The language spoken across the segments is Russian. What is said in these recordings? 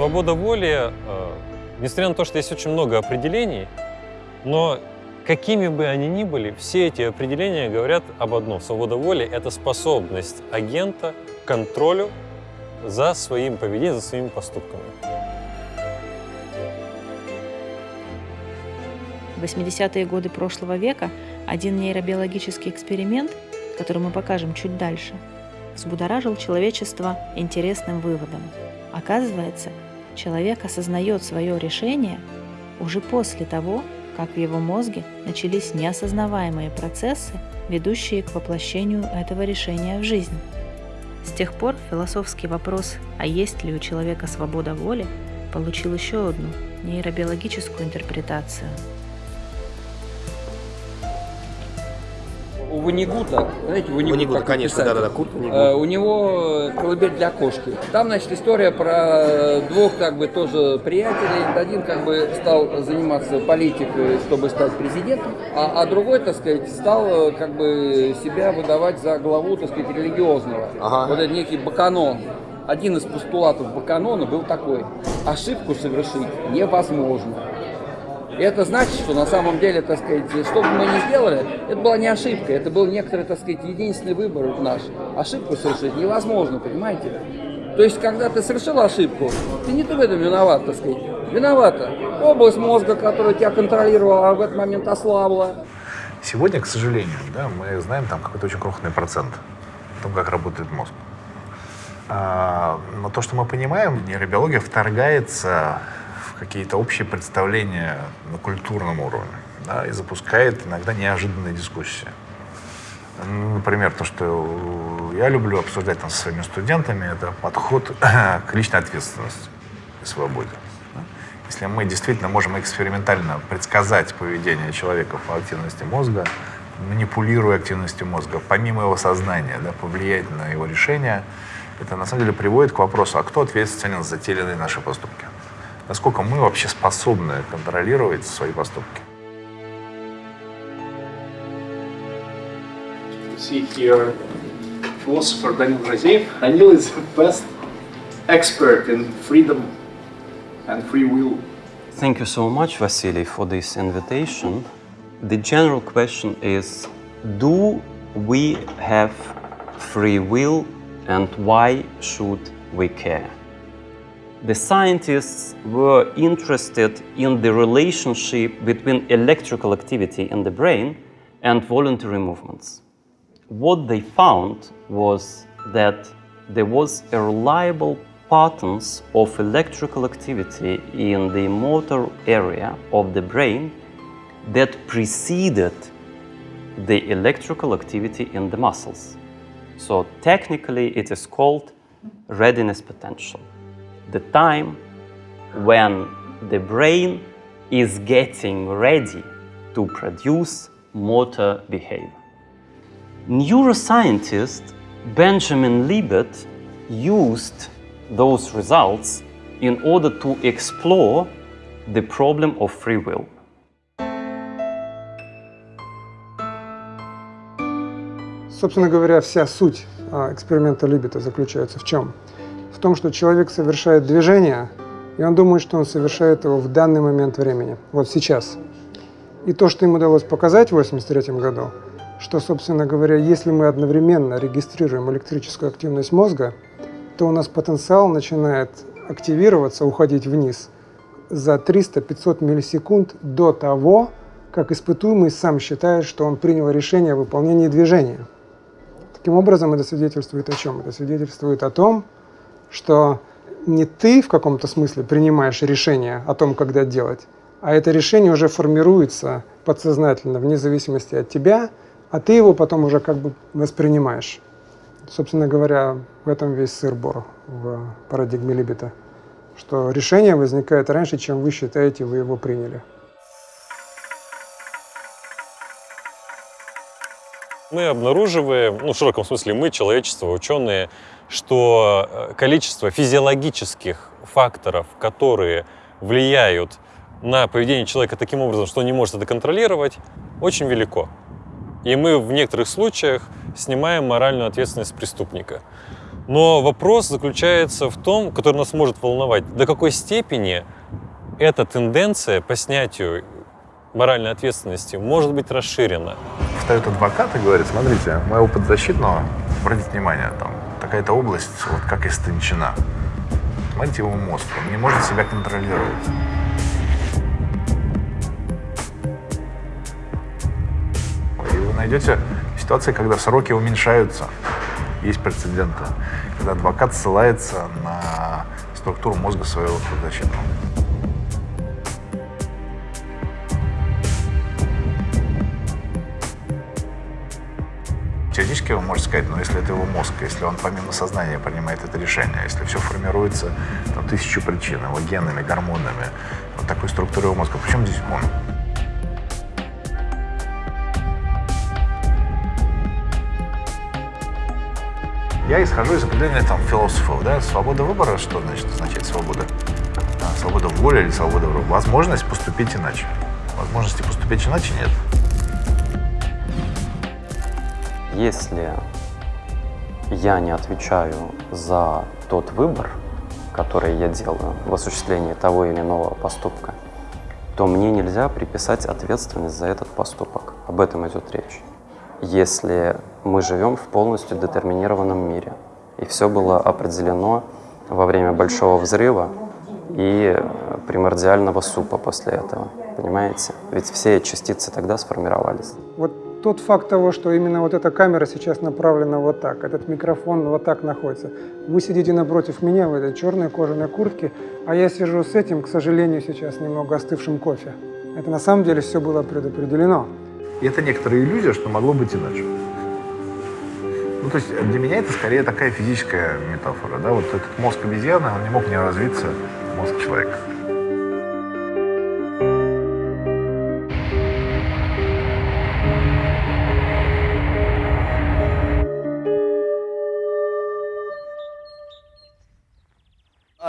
Свобода воли, э, несмотря на то, что есть очень много определений, но какими бы они ни были, все эти определения говорят об одном. Свобода воли — это способность агента к контролю за своим поведением, за своими поступками. В 80-е годы прошлого века один нейробиологический эксперимент, который мы покажем чуть дальше, взбудоражил человечество интересным выводом. Оказывается, человек осознает свое решение уже после того, как в его мозге начались неосознаваемые процессы, ведущие к воплощению этого решения в жизнь. С тех пор философский вопрос «А есть ли у человека свобода воли?» получил еще одну нейробиологическую интерпретацию – у Ванигута, знаете, Ванигута, Ванигута конечно, да-да-да, Курт Ванигут. Э, у него колыбель для кошки. Там, значит, история про двух, как бы, тоже приятелей. Один, как бы, стал заниматься политикой, чтобы стать президентом, а, а другой, так сказать, стал, как бы, себя выдавать за главу, так сказать, религиозного. Ага. Вот это некий Баканон. Один из постулатов Баканона был такой. Ошибку совершить невозможно. И это значит, что на самом деле, так сказать, что бы мы ни сделали, это была не ошибка, это был некоторый, так сказать, единственный выбор наш. Ошибку совершить невозможно, понимаете? То есть, когда ты совершил ошибку, ты не ты в этом виноват, так сказать. Виновата область мозга, которая тебя контролировала, а в этот момент ослабла. Сегодня, к сожалению, да, мы знаем там какой-то очень крохотный процент о том, как работает мозг. А, но то, что мы понимаем, нейробиология вторгается какие-то общие представления на культурном уровне да, и запускает иногда неожиданные дискуссии. Например, то, что я люблю обсуждать там, со своими студентами, это подход к личной ответственности и свободе. Если мы действительно можем экспериментально предсказать поведение человека по активности мозга, манипулируя активностью мозга, помимо его сознания, да, повлиять на его решение, это на самом деле приводит к вопросу, а кто ответственен за те или иные наши поступки? насколько мы вообще способны контролировать свои поступки. See here, philosopher Daniel Razeev. Daniel is the best expert in freedom and free will. Thank you so much, Vasily, for this invitation. The general question is, do we have free will and why should we care? The scientists were interested in the relationship between electrical activity in the brain and voluntary movements. What they found was that there was a reliable patterns of electrical activity in the motor area of the brain that preceded the electrical activity in the muscles. So technically it is called readiness potential the time when the brain is getting ready to produce motor behavior. Neuroscientist Benjamin Libet used those results in order to explore the problem of free will. Собственно говоря, вся суть эксперимента Либета заключается в чем? Том, что человек совершает движение, и он думает, что он совершает его в данный момент времени, вот сейчас. И то, что им удалось показать в 1983 году, что, собственно говоря, если мы одновременно регистрируем электрическую активность мозга, то у нас потенциал начинает активироваться, уходить вниз за 300-500 миллисекунд до того, как испытуемый сам считает, что он принял решение о выполнении движения. Таким образом, это свидетельствует о чем? Это свидетельствует о том, что не ты в каком-то смысле принимаешь решение о том, когда делать, а это решение уже формируется подсознательно, вне зависимости от тебя, а ты его потом уже как бы воспринимаешь. Собственно говоря, в этом весь сыр-бор в парадигме Либета, что решение возникает раньше, чем вы считаете, вы его приняли. Мы обнаруживаем, ну, в широком смысле мы, человечество, ученые, что э, количество физиологических факторов, которые влияют на поведение человека таким образом, что он не может это контролировать, очень велико. И мы в некоторых случаях снимаем моральную ответственность преступника. Но вопрос заключается в том, который нас может волновать, до какой степени эта тенденция по снятию моральной ответственности может быть расширена. Встает адвокат и говорит, смотрите, мой опыт защитного, обратите внимание, там такая-то область, вот как истончена. Смотрите его мозг, он не может себя контролировать. И вы найдете ситуации, когда сроки уменьшаются. Есть прецеденты, когда адвокат ссылается на структуру мозга своего подзащитного. Теоретически вы можете сказать, но если это его мозг, если он помимо сознания принимает это решение, если все формируется там, тысячу причин, его генами, гормонами, вот такой структурой его мозга, почему здесь он? Я исхожу из определения там философов, да, свобода выбора, что значит означает свобода? А, свобода воли или свобода выбора? Возможность поступить иначе. Возможности поступить иначе нет. Если я не отвечаю за тот выбор, который я делаю в осуществлении того или иного поступка, то мне нельзя приписать ответственность за этот поступок. Об этом идет речь. Если мы живем в полностью детерминированном мире, и все было определено во время Большого Взрыва и примордиального супа после этого, понимаете? Ведь все частицы тогда сформировались. Тот факт того, что именно вот эта камера сейчас направлена вот так, этот микрофон вот так находится. Вы сидите напротив меня в этой черной кожаной куртке, а я сижу с этим, к сожалению, сейчас немного остывшим кофе. Это на самом деле все было предопределено. И это некоторая иллюзия, что могло быть иначе. Ну, то есть для меня это скорее такая физическая метафора, да, вот этот мозг обезьяны, он не мог не развиться мозг человека.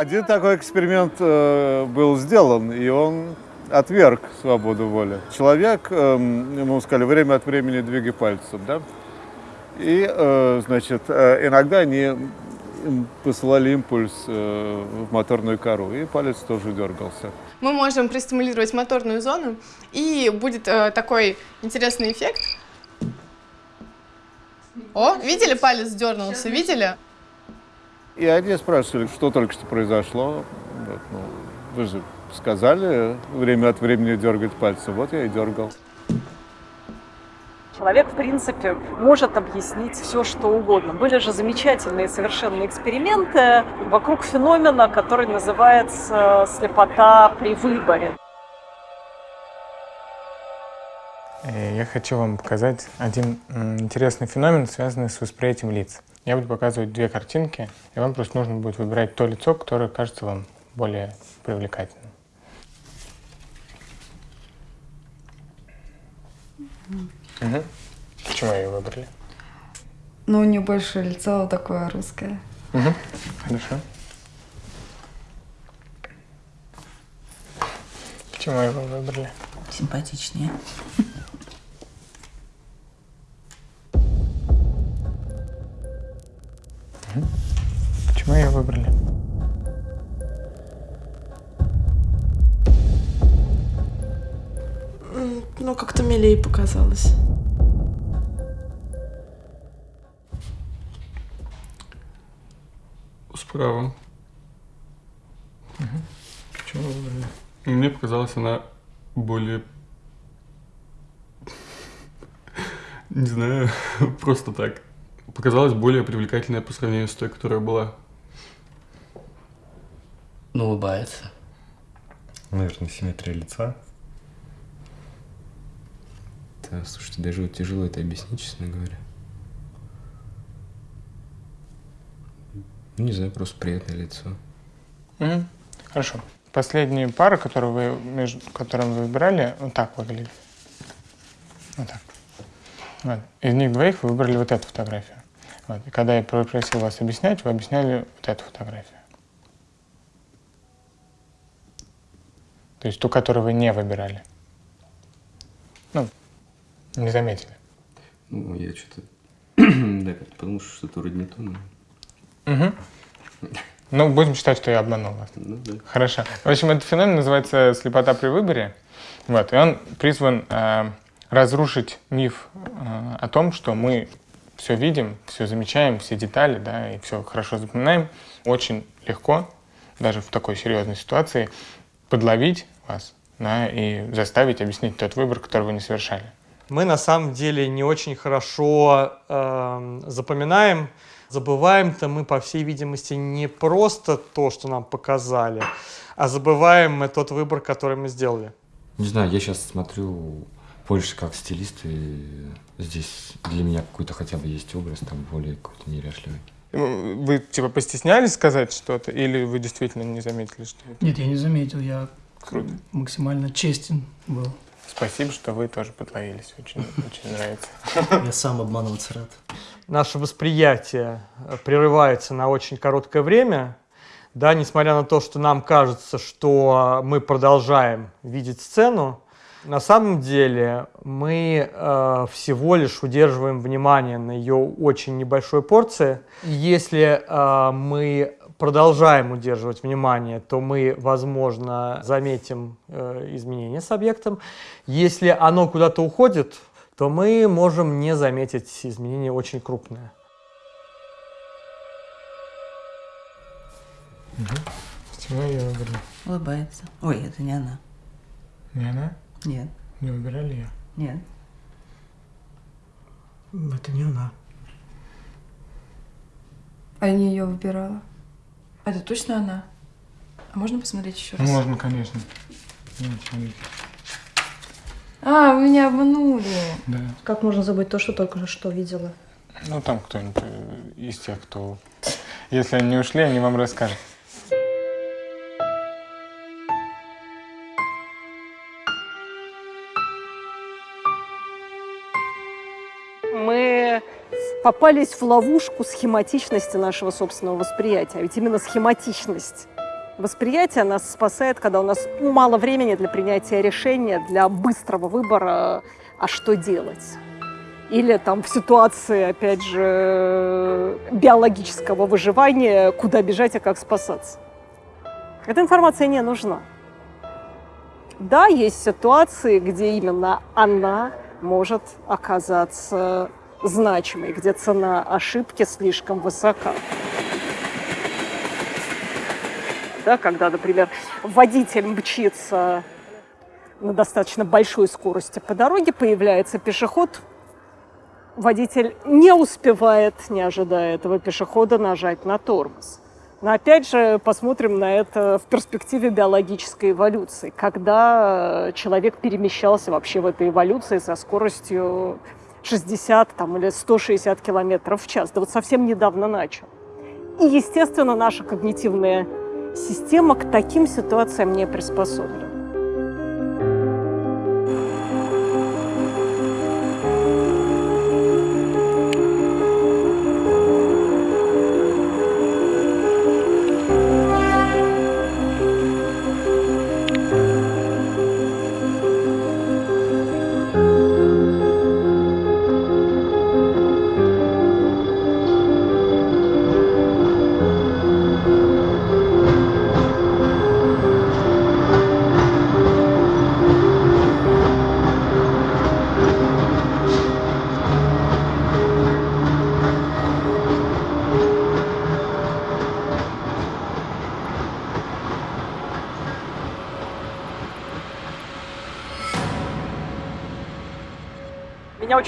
Один такой эксперимент э, был сделан, и он отверг свободу воли. Человек, э, ему сказали, время от времени двигай пальцем, да? И, э, значит, э, иногда они посылали импульс э, в моторную кору, и палец тоже дергался. Мы можем пристимулировать моторную зону, и будет э, такой интересный эффект. О, видели, палец дернулся, видели? И они спрашивали, что только что произошло. Вот, ну, вы же сказали время от времени дергать пальцы. Вот я и дергал. Человек, в принципе, может объяснить все, что угодно. Были же замечательные совершенно эксперименты вокруг феномена, который называется слепота при выборе. Я хочу вам показать один интересный феномен, связанный с восприятием лиц. Я буду показывать две картинки, и вам просто нужно будет выбирать то лицо, которое кажется вам более привлекательным. Угу. Почему ее выбрали? Ну, у нее больше лицо такое русское. Угу. Хорошо. Почему его выбрали? Симпатичнее. Выбрали? Ну, как-то милее показалось. Справа. Угу. Почему выбрали? Мне показалась она более... Не знаю, просто так. Показалась более привлекательная по сравнению с той, которая была. Ну, улыбается. Наверное, симметрия лица. Да, слушайте, даже вот тяжело это объяснить, честно говоря. Ну, не знаю, просто приятное лицо. Угу. Хорошо. Последние пары, которые вы, между которыми вы выбирали, вот так выглядели. Вот так. Вот. Из них двоих вы выбрали вот эту фотографию. Вот. И когда я попросил вас объяснять, вы объясняли вот эту фотографию. То есть ту, которую вы не выбирали. Ну, не заметили. Ну, я что-то... да, подумал, что что-то вроде не то, но... Угу. Ну, будем считать, что я обманул вас. Хорошо. В общем, этот феномен называется слепота при выборе. Вот, и он призван э, разрушить миф э, о том, что мы все видим, все замечаем, все детали, да, и все хорошо запоминаем. Очень легко, даже в такой серьезной ситуации, подловить вас да, и заставить объяснить тот выбор, который вы не совершали. Мы на самом деле не очень хорошо э, запоминаем. Забываем-то мы, по всей видимости, не просто то, что нам показали, а забываем мы тот выбор, который мы сделали. Не знаю, я сейчас смотрю больше как стилист, и здесь для меня какой-то хотя бы есть образ, там более какой-то неряшливый. Вы типа постеснялись сказать что-то, или вы действительно не заметили, что это? Нет, я не заметил, я Круто. максимально честен был. Спасибо, что вы тоже подловились. Очень, очень нравится. Я сам обманываться рад. Наше восприятие э, прерывается на очень короткое время, да, несмотря на то, что нам кажется, что мы продолжаем видеть сцену, на самом деле мы э, всего лишь удерживаем внимание на ее очень небольшой порции. Если э, мы продолжаем удерживать внимание, то мы, возможно, заметим э, изменения с объектом. Если оно куда-то уходит, то мы можем не заметить изменения очень крупные. Чего я? Улыбается. Ой, это не она. Не она? Нет. Не выбирали ее? Нет. Это не она. А я не ее выбирала. Это точно она? А можно посмотреть еще раз? Можно, конечно. А, вы меня обманули. Да. Как можно забыть то, что только что видела? Ну, там кто-нибудь из тех, кто... Если они не ушли, они вам расскажут. Попались в ловушку схематичности нашего собственного восприятия. А ведь именно схематичность восприятия нас спасает, когда у нас мало времени для принятия решения, для быстрого выбора, а что делать. Или там в ситуации, опять же, биологического выживания, куда бежать и как спасаться. Эта информация не нужна. Да, есть ситуации, где именно она может оказаться значимой, где цена ошибки слишком высока. Да, когда, например, водитель мчится на достаточно большой скорости по дороге, появляется пешеход, водитель не успевает, не ожидая этого пешехода, нажать на тормоз. Но опять же, посмотрим на это в перспективе биологической эволюции, когда человек перемещался вообще в этой эволюции со скоростью 60 там, или 160 километров в час. Да вот совсем недавно начал. И, естественно, наша когнитивная система к таким ситуациям не приспособлена.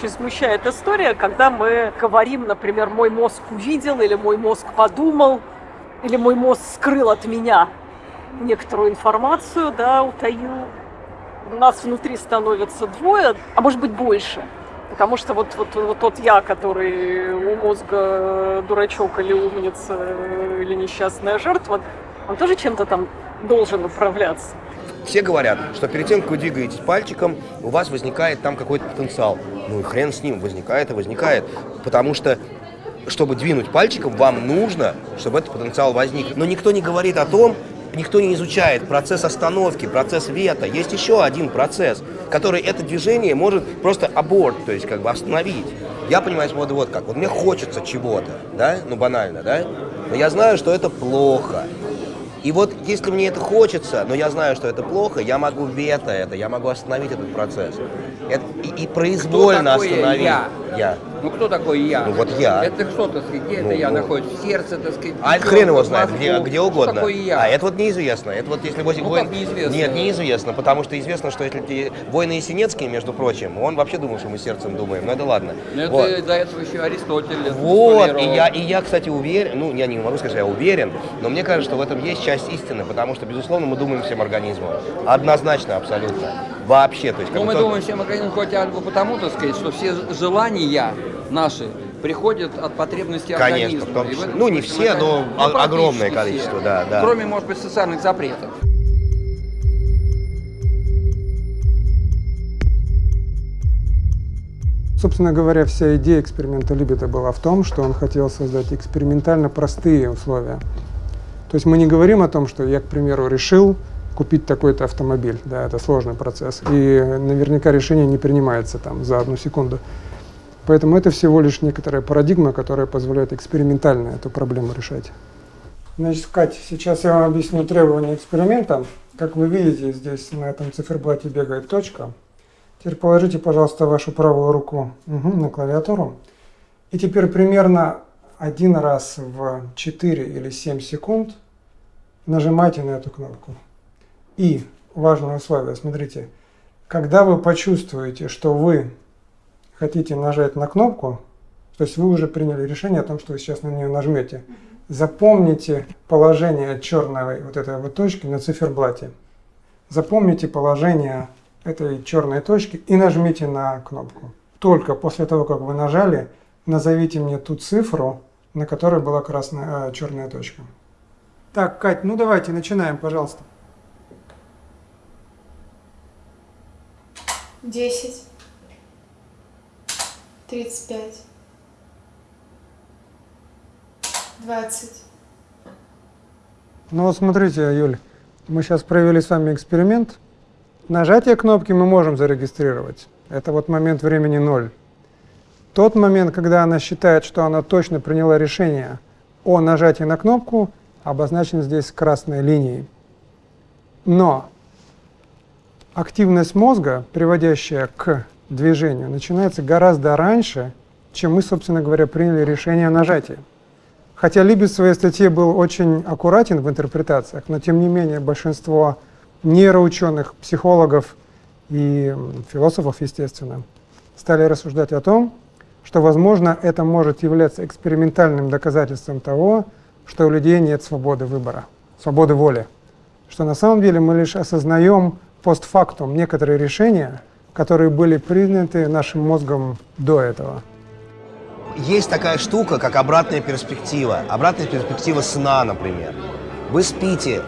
Очень смущает история, когда мы говорим, например, мой мозг увидел, или мой мозг подумал, или мой мозг скрыл от меня некоторую информацию, да, утаил. У нас внутри становится двое, а может быть больше. Потому что вот, вот, вот тот я, который у мозга дурачок или умница, или несчастная жертва, он тоже чем-то там должен управляться. Все говорят, что перед тем, как вы двигаетесь пальчиком, у вас возникает там какой-то потенциал. Ну и хрен с ним, возникает и возникает. Потому что, чтобы двинуть пальчиком, вам нужно, чтобы этот потенциал возник. Но никто не говорит о том, никто не изучает процесс остановки, процесс вета. Есть еще один процесс, который это движение может просто аборт, то есть как бы остановить. Я понимаю свободу вот как. Вот мне хочется чего-то, да, ну банально, да, но я знаю, что это плохо. И вот если мне это хочется, но я знаю, что это плохо, я могу вето это, я могу остановить этот процесс. Это- и, и произвольно Кто остановить. я? Я. Ну кто такой я? Ну, вот я. Это сказать, где Ну, это я ну. находится? В сердце, так сказать? А это хрен его знает, где, где угодно. Что такое я? А это вот неизвестно. Это вот если возле Ну, как неизвестно? Нет, неизвестно, потому что известно, что если ты войны Есенинские, между прочим, он вообще думал, что мы сердцем думаем. Но это ладно. Ну, это Вот. до этого еще Аристотель Вот, и я, и я, кстати, уверен, ну, я не могу сказать, я уверен, но мне кажется, что в этом есть часть истины, потому что, безусловно, мы думаем всем организмом. Однозначно, абсолютно. Вообще, то есть... Ну, мы только- думаем, всем организм хоть потому, так сказать, что все желания наши приходят от потребностей Конечно, организма. в том И числе. этом Ну, не все, но конечно, ну, огромное все. количество, да, да. Кроме, может быть, социальных запретов. Собственно говоря, вся идея эксперимента Либета была в том, что он хотел создать экспериментально простые условия. То есть мы не говорим о том, что я, к примеру, решил купить такой-то автомобиль. Да, это сложный процесс. И наверняка решение не принимается там за одну секунду. Поэтому это всего лишь некоторая парадигма, которая позволяет экспериментально эту проблему решать. Значит, Кать, сейчас я вам объясню требования эксперимента. Как вы видите, здесь на этом циферблате бегает точка. Теперь положите, пожалуйста, вашу правую руку мгм, на клавиатуру. И теперь примерно один раз в 4 или 7 секунд нажимайте на эту кнопку. И важное условие, смотрите, когда вы почувствуете, что вы хотите нажать на кнопку, то есть вы уже приняли решение о том, что вы сейчас на нее нажмете, запомните положение черной вот этой вот точки на циферблате. Запомните положение этой черной точки и нажмите на кнопку. Только после того, как вы нажали, назовите мне ту цифру, на которой была красная, э, черная точка. Так, Кать, ну давайте начинаем, пожалуйста. Десять. Тридцать пять. Двадцать. Ну вот смотрите, Юль, мы сейчас провели с вами эксперимент. Нажатие кнопки мы можем зарегистрировать. Это вот момент времени ноль. Тот момент, когда она считает, что она точно приняла решение о нажатии на кнопку, обозначен здесь красной линией. Но активность мозга, приводящая к движению, начинается гораздо раньше, чем мы, собственно говоря, приняли решение о нажатии. Хотя Либец в своей статье был очень аккуратен в интерпретациях, но тем не менее большинство нейроученых, психологов и философов, естественно, стали рассуждать о том, что, возможно, это может являться экспериментальным доказательством того, что у людей нет свободы выбора, свободы воли. Что на самом деле мы лишь осознаем постфактум некоторые решения, которые были приняты нашим мозгом до этого. Есть такая штука, как обратная перспектива. Обратная перспектива сна, например. Вы спите,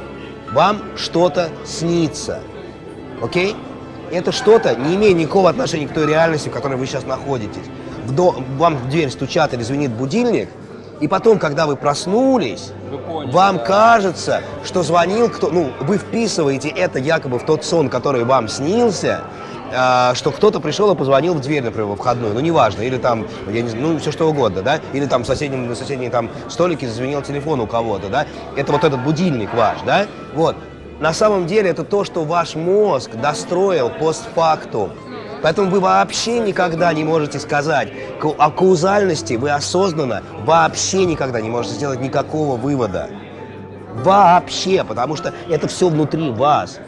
вам что-то снится. Окей? Это что-то не имеет никакого отношения к той реальности, в которой вы сейчас находитесь. В до- Вам в дверь стучат или звенит будильник, и потом, когда вы проснулись, вам кажется, что звонил кто... Ну, вы вписываете это якобы в тот сон, который вам снился, что кто-то пришел и позвонил в дверь, например, во входную, ну, неважно, или там, я не знаю, ну, все что угодно, да, или там в соседнем, на соседней там столике зазвенел телефон у кого-то, да, это вот этот будильник ваш, да, вот. На самом деле это то, что ваш мозг достроил постфактум. Поэтому вы вообще никогда не можете сказать о каузальности, вы осознанно вообще никогда не можете сделать никакого вывода. Вообще, потому что это все внутри вас.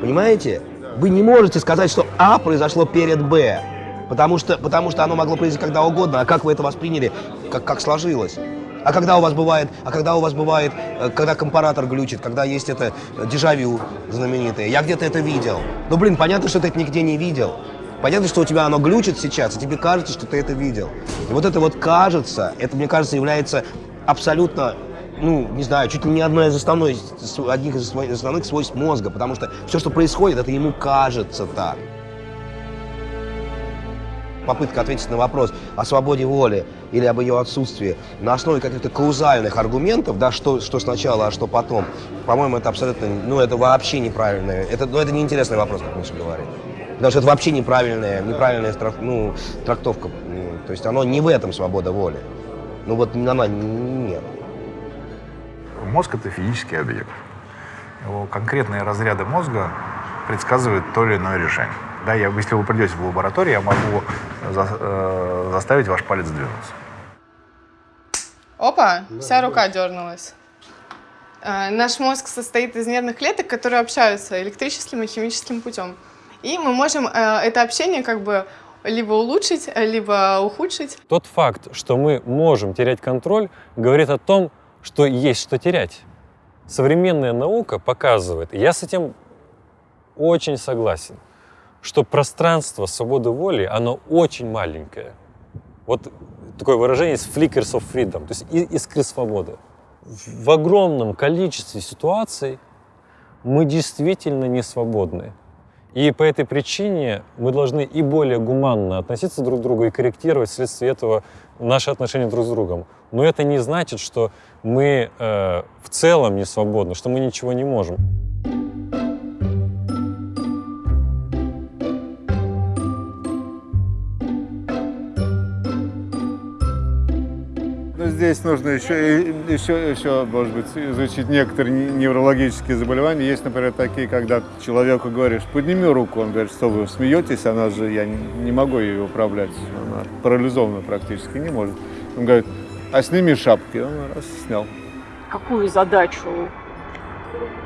Понимаете? Вы не можете сказать, что А произошло перед Б, потому что, потому что оно могло произойти когда угодно, а как вы это восприняли, как, как сложилось. А когда у вас бывает, а когда у вас бывает, э, когда компаратор глючит, когда есть это э, дежавю знаменитое, я где-то это видел. Ну, блин, понятно, что ты это нигде не видел. Понятно, что у тебя оно глючит сейчас, и тебе кажется, что ты это видел. И вот это вот кажется, это, мне кажется, является абсолютно, ну, не знаю, чуть ли не одной из основной, с- одних из основных свойств мозга, потому что все, что происходит, это ему кажется так. Попытка ответить на вопрос о свободе воли или об ее отсутствии на основе каких-то каузальных аргументов, да, что, что сначала, а что потом, по-моему, это абсолютно, ну, это вообще неправильно. Это, ну, это неинтересный вопрос, как Миша говорит. Потому что это вообще неправильная, неправильная ну, трактовка. Ну, То есть оно не в этом свобода воли. Ну вот она нет. Мозг — это физический объект. Его конкретные разряды мозга предсказывают то или иное решение. Да, я, если вы придете в лабораторию, я могу за- э, заставить ваш палец двинуться. Опа, вся рука дернулась. А, Наш мозг состоит из нервных клеток, которые общаются электрическим и химическим путем. И мы можем э, это общение как бы либо улучшить, либо ухудшить. Тот факт, что мы можем терять контроль, говорит о том, что есть что терять. Современная наука показывает, и я с этим очень согласен, что пространство свободы воли, оно очень маленькое. Вот такое выражение есть flickers of freedom, то есть искры свободы. В огромном количестве ситуаций мы действительно не свободны. И по этой причине мы должны и более гуманно относиться друг к другу и корректировать вследствие этого наши отношения друг с другом. Но это не значит, что мы э, в целом не свободны, что мы ничего не можем. Здесь нужно еще, еще, еще, может быть, изучить некоторые не- неврологические заболевания. Есть, например, такие, когда человеку говоришь, подними руку, он говорит, что вы смеетесь, она же, я не, могу ее управлять, она парализована практически, не может. Он говорит, а сними шапки, он раз снял. Какую задачу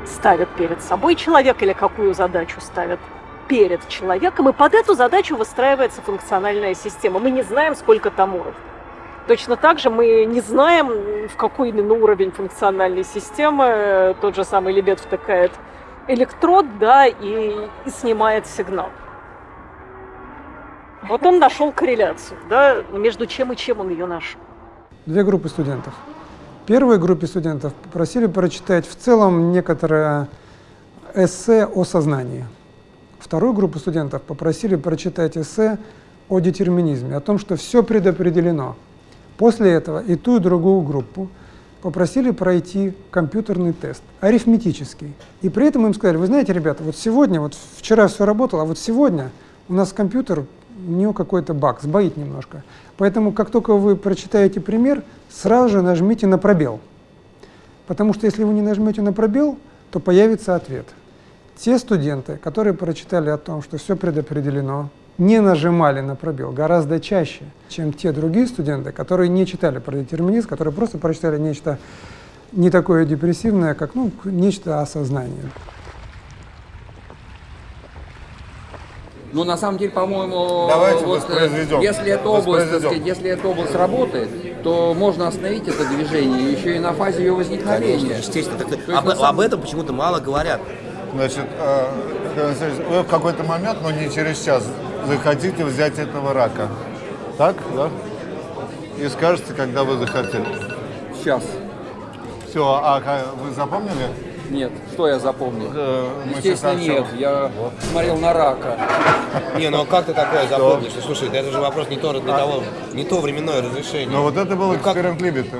ставит перед собой человек или какую задачу ставит перед человеком, и под эту задачу выстраивается функциональная система. Мы не знаем, сколько там уровней. Точно так же мы не знаем, в какой именно уровень функциональной системы тот же самый лебед втыкает электрод, да, и, и снимает сигнал. Вот он нашел корреляцию, да, между чем и чем он ее нашел. Две группы студентов. Первой группе студентов попросили прочитать в целом некоторое эссе о сознании. Вторую группу студентов попросили прочитать эссе о детерминизме, о том, что все предопределено. После этого и ту, и другую группу попросили пройти компьютерный тест, арифметический. И при этом им сказали, вы знаете, ребята, вот сегодня, вот вчера все работало, а вот сегодня у нас компьютер, у него какой-то баг, сбоит немножко. Поэтому, как только вы прочитаете пример, сразу же нажмите на пробел. Потому что если вы не нажмете на пробел, то появится ответ. Те студенты, которые прочитали о том, что все предопределено, не нажимали на пробел гораздо чаще, чем те другие студенты, которые не читали про детерминизм, которые просто прочитали нечто не такое депрессивное, как ну, нечто осознание. Ну, на самом деле, по-моему, Давайте вот, э, если эта область, так Воспроизведем. сказать, если эта область работает, то можно остановить это движение еще и на фазе ее возникновения. Естественно. Так, есть, об, самом- об этом почему-то мало говорят. Значит, э, вы в какой-то момент, но не через час, захотите взять этого рака. Так, да? И скажете, когда вы захотели. Сейчас. Все, а вы запомнили? Нет, что я запомнил? мы Естественно, нет. Я смотрел на рака. Не, ну как ты такое запомнишь? Слушай, да это же вопрос не то, не того, не то временное разрешение. Но вот это был Ну, эксперимент Либета.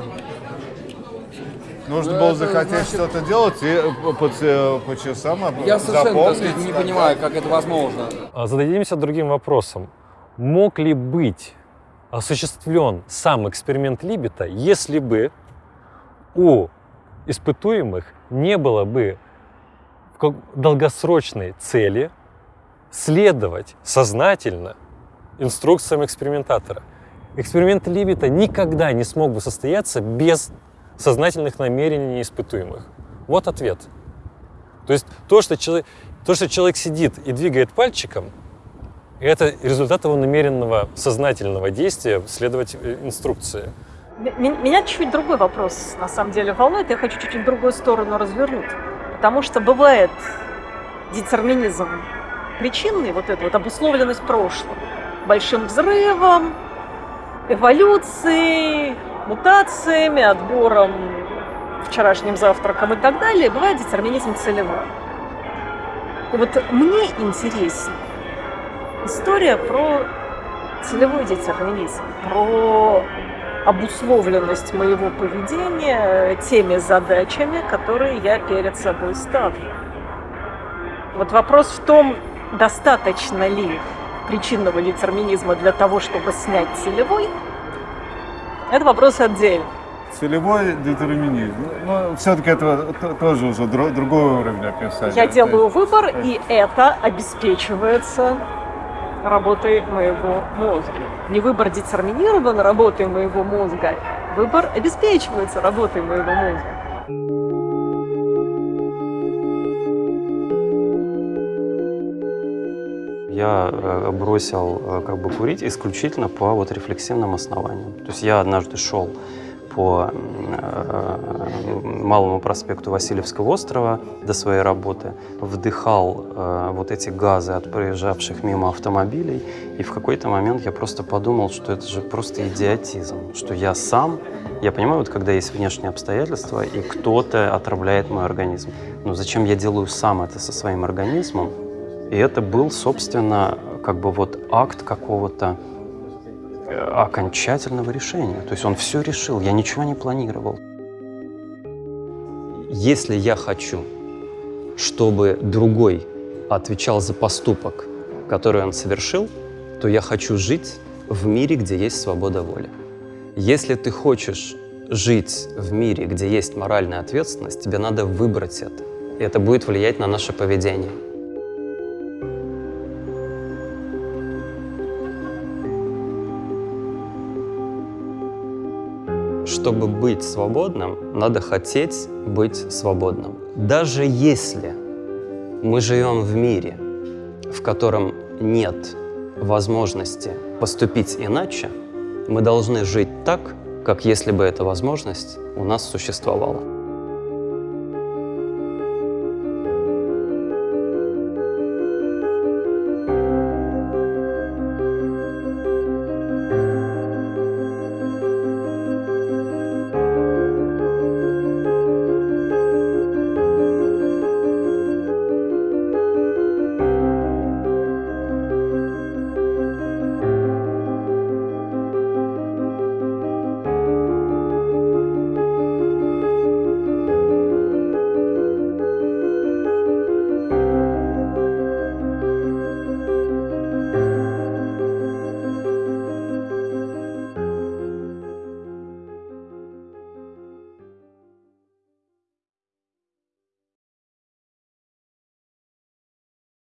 Нужно Ну, было это захотеть значит- что-то делать и по, по, по часам об- Я совершенно, так запомнить. сказать, не понимаю, как это возможно. А Зададимся другим вопросом. Мог ли быть осуществлен сам эксперимент Либета, если бы у испытуемых не было бы долгосрочной цели следовать сознательно инструкциям экспериментатора? Эксперимент Либета никогда не смог бы состояться без сознательных намерений испытуемых. Вот ответ. То есть то, что человек, то, что человек сидит и двигает пальчиком, это результат его намеренного сознательного действия следовать э, инструкции. Меня чуть-чуть другой вопрос, на самом деле, волнует. Я хочу чуть-чуть другую сторону развернуть. Потому что бывает детерминизм причинный, вот эта вот обусловленность прошлым, большим взрывом, эволюцией, мутациями, отбором, вчерашним завтраком и так далее. Бывает детерминизм целевой. И вот мне интереснее история про целевой детерминизм, про обусловленность моего поведения теми задачами, которые я перед собой ставлю. Вот вопрос в том, Достаточно ли причинного детерминизма для того, чтобы снять целевой? Это вопрос отдельный. Целевой детерминизм. Ну, все-таки это тоже уже другой уровень описания. Я делаю выбор, и это обеспечивается работой моего мозга. Не выбор детерминирован работой моего мозга, выбор обеспечивается работой моего мозга. Я э, бросил э, как бы курить исключительно по вот рефлексивным основаниям. То есть я однажды шел по э, Малому проспекту Васильевского острова до своей работы, вдыхал вот эти газы от проезжавших мимо автомобилей, и в какой-то момент я просто подумал, что это же просто идиотизм, что я сам, я понимаю, вот когда есть внешние обстоятельства, и кто-то отравляет мой организм, но зачем я делаю сам это со своим организмом? И это был, собственно, как бы вот акт какого-то э, окончательного решения. То есть он все решил, я ничего не планировал. Если я хочу, чтобы другой отвечал за поступок, который он совершил, то я хочу жить в мире, где есть свобода воли. Если ты хочешь жить в мире, где есть моральная ответственность, тебе надо выбрать это. И это будет влиять на наше поведение. Чтобы быть свободным, надо хотеть быть свободным. Даже если мы живем в мире, в котором нет возможности поступить иначе, мы должны жить так, как если бы эта возможность у нас существовала.